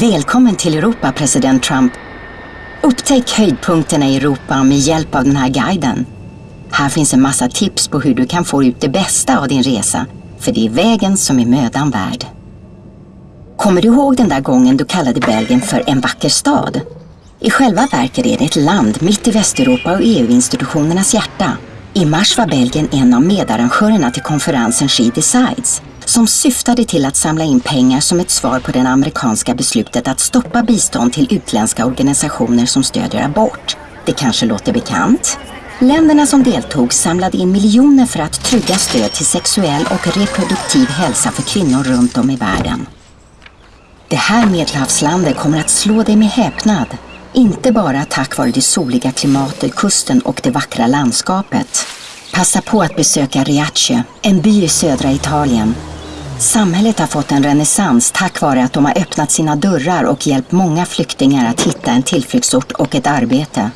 Välkommen till Europa, president Trump. Upptäck höjdpunkterna i Europa med hjälp av den här guiden. Här finns en massa tips på hur du kan få ut det bästa av din resa, för det är vägen som är mödan värd. Kommer du ihåg den där gången du kallade Belgien för en vacker stad? I själva verket är det ett land mitt i Västeuropa och EU-institutionernas hjärta. I mars var Belgien en av medarrangörerna till konferensen She Decides som syftade till att samla in pengar som ett svar på det amerikanska beslutet att stoppa bistånd till utländska organisationer som stödjer abort. Det kanske låter bekant? Länderna som deltog samlade in miljoner för att trygga stöd till sexuell och reproduktiv hälsa för kvinnor runt om i världen. Det här medelhavslandet kommer att slå dig med häpnad. Inte bara tack vare det soliga klimatet, kusten och det vackra landskapet. Passa på att besöka Riace, en by i södra Italien. Samhället har fått en renässans tack vare att de har öppnat sina dörrar och hjälpt många flyktingar att hitta en tillflyktsort och ett arbete.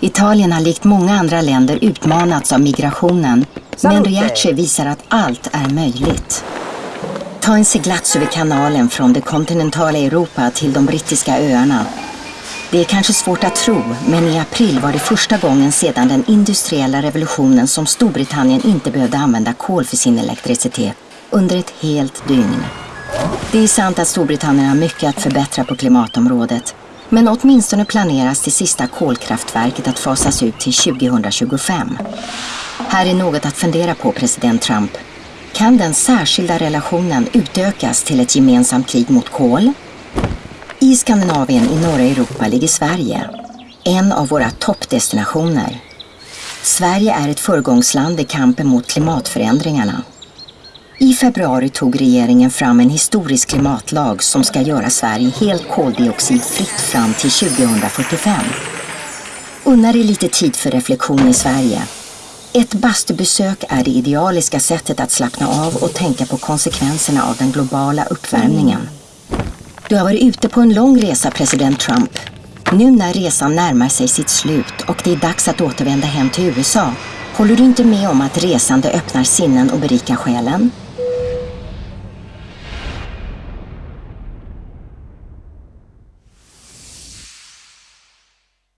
Italien har likt många andra länder utmanats av migrationen, men Riace visar att allt är möjligt. Ta en seglats över kanalen från det kontinentala Europa till de brittiska öarna. Det är kanske svårt att tro, men i april var det första gången sedan den industriella revolutionen som Storbritannien inte behövde använda kol för sin elektricitet under ett helt dygn. Det är sant att Storbritannien har mycket att förbättra på klimatområdet, men åtminstone planeras det sista kolkraftverket att fasas ut till 2025. Här är något att fundera på, president Trump. Kan den särskilda relationen utökas till ett gemensamt krig mot kol? I Skandinavien i norra Europa ligger Sverige, en av våra toppdestinationer. Sverige är ett föregångsland i kampen mot klimatförändringarna. I februari tog regeringen fram en historisk klimatlag som ska göra Sverige helt koldioxidfritt fram till 2045. Unna dig lite tid för reflektion i Sverige. Ett bastubesök är det idealiska sättet att slappna av och tänka på konsekvenserna av den globala uppvärmningen. Du har varit ute på en lång resa, president Trump. Nu när resan närmar sig sitt slut och det är dags att återvända hem till USA, håller du inte med om att resande öppnar sinnen och berikar själen?